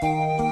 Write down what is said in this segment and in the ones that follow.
Música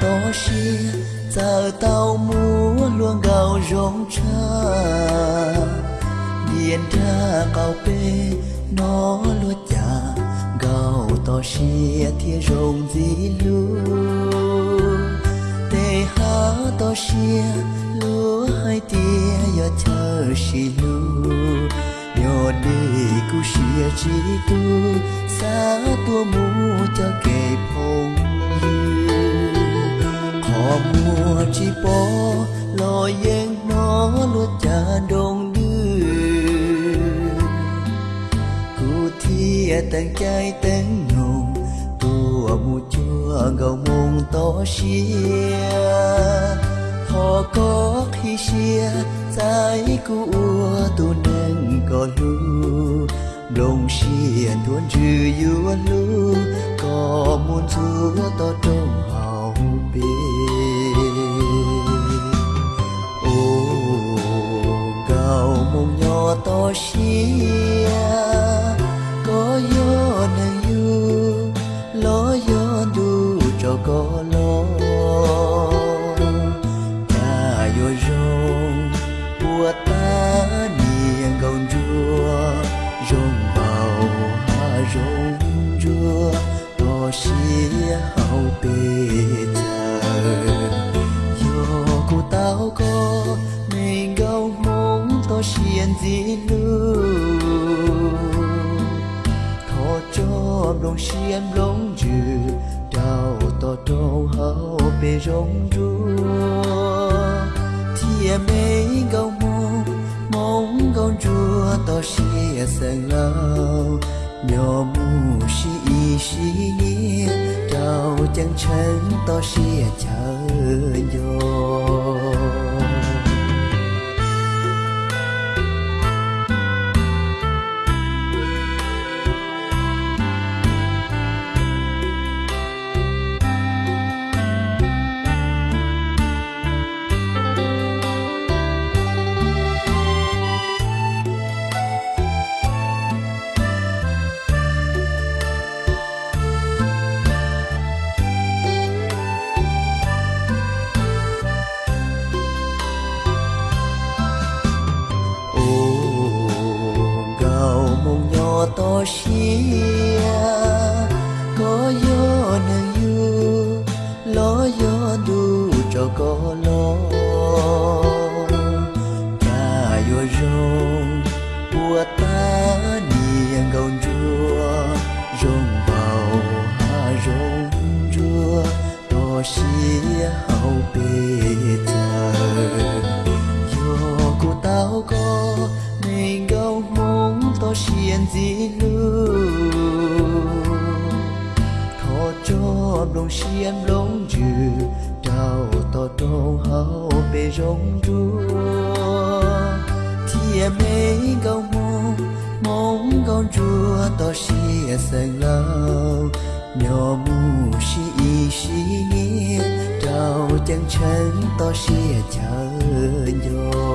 to xia giờ tao múa luôn gạo rong cha điền ra cao bê nó lúa chả gạo to xia thia rong gì luôn tê há to xia lúa hai tia giờ chờ xì lu nhỏ đi cu xia chỉ tu xa tua mu cho kề phong họ mùa chỉ bỏ lo yên nó luôn cha đông đưa. Cụ thia tầng trái tầng nồng tua mù chua gầu mông to xia. Họ có khi xia, trái cụ tu nâng có lu. Đồng xia tuôn trừ yu lu, có muốn chúa to trong hào bê nhỏ to xia có gió nâng yu lo gió du cho có cho lòng xiêm lòng dư đau to trâu hao bê rong chua thìa mấy gâu mong mong gâu chua to xia sang lao nhỏ mù xì y xì nia đau chẳng chân to xia chờ yo to xia có gió nâng yu lo gió đu cho có lo ta yo rong bùa ta niềng gầu chua rong vào ha rong chua to xia hậu bê xiên gì lu thọ cho đồng xiên lông dư đau tỏ trâu hao bê rong chua thia mấy gâu mong mong gâu chua tỏ xia sang lâu nhỏ mù xì y xì nia trao chẳng chân to xia chờ nhau